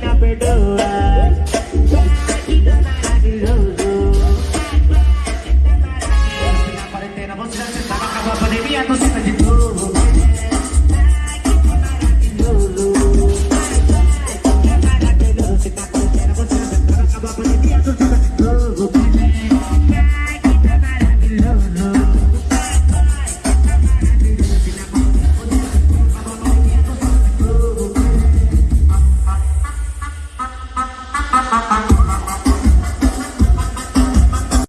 na perdoa. Se a pandemia.